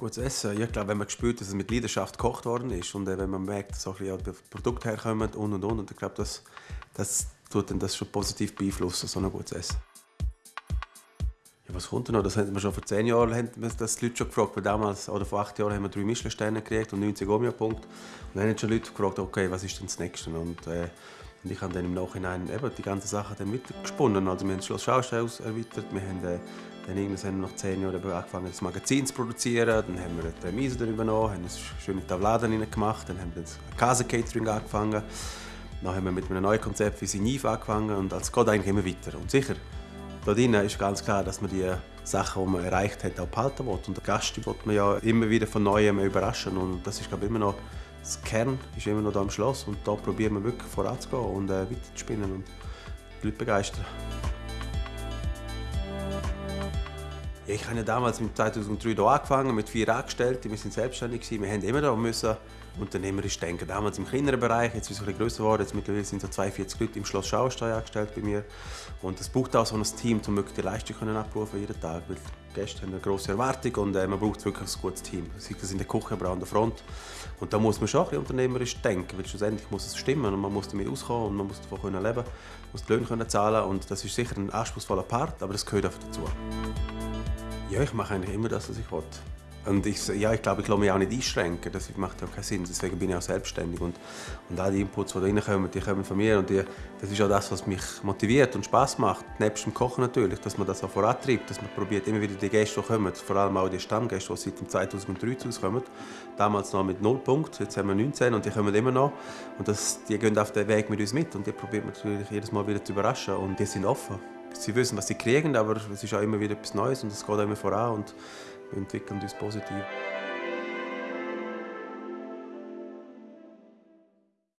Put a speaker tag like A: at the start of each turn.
A: Gutes Essen. Ja, ich glaube, wenn man spürt, dass es mit Leidenschaft gekocht worden ist und äh, wenn man merkt, dass auch ein bisschen Produkte herkommen und und und, und ich glaube, das, das tut dann das schon positiv beeinflussen, so ein gutes Essen. Ja, was kommt denn noch? Das haben wir schon vor zehn Jahren haben wir das die Leute schon gefragt, weil damals, oder vor acht Jahren haben wir drei Michelin-Sterne gekriegt und 90 Omia-Punkte. Und dann haben schon Leute gefragt, okay, was ist denn das Nächste? Und, äh, und ich habe dann im Nachhinein eben die ganzen Sachen dann weitergesponnen. Also wir haben das Schloss Schaustein erweitert, wir haben äh, dann irgendwann nach zehn Jahren angefangen, das Magazin zu produzieren. Dann haben wir die Remise übernommen, haben eine schöne Tabladen gemacht, dann haben wir das Casa-Catering angefangen. Dann haben wir mit einem neuen Konzept wie Signiv angefangen und es geht eigentlich immer weiter. Und sicher, da drin ist ganz klar, dass man die Sachen, die man erreicht hat, auch behalten will. Und der Gast will man ja immer wieder von Neuem überraschen. Und das ist glaube ich, immer noch das Kern ist immer noch da im Schloss. Und da probieren wir wirklich voranzugehen und äh, weiterzuspinnen und die Leute begeistern. Ich habe damals mit 2003 hier angefangen, mit vier Angestellten. Wir sind selbstständig. Gewesen. Wir haben immer da müssen unternehmerisch denken. Damals im kleineren Bereich, jetzt ist es ein größer geworden. Jetzt mittlerweile sind so 42 Leute im Schloss Schauerstein angestellt bei mir. Und es braucht auch so ein Team, um die Leistung können abrufen jeden Tag. Weil die Gäste haben eine grosse Erwartung und äh, man braucht wirklich ein gutes Team. Sei das in der Küche oder an der Front. Und da muss man schon ein unternehmerisch denken, weil schlussendlich muss es stimmen und man muss damit auskommen und man muss davon können leben, muss die Löhne können zahlen und das ist sicher ein anspruchsvoller Part, aber das gehört einfach dazu. Ja, ich mache eigentlich immer das, was ich will. Und ich, ja, ich glaube, ich lasse mich auch nicht einschränken. Das macht ja keinen Sinn. Deswegen bin ich auch selbstständig. Und, und all die Inputs, die da reinkommen, die kommen von mir. Und die, das ist auch das, was mich motiviert und Spaß macht. Nebst dem Kochen natürlich, dass man das auch vorantreibt. Dass man probiert, immer wieder die Gäste, die kommen, vor allem auch die Stammgäste, die seit 2003 zu uns kommen. Damals noch mit 0 Punkten, jetzt haben wir 19 und die kommen immer noch. Und das, die gehen auf den Weg mit uns mit. Und die probiert man natürlich jedes Mal wieder zu überraschen. Und die sind offen. Sie wissen, was sie kriegen, aber es ist auch immer wieder etwas Neues und es geht auch immer voran. Und wir entwickeln uns positiv.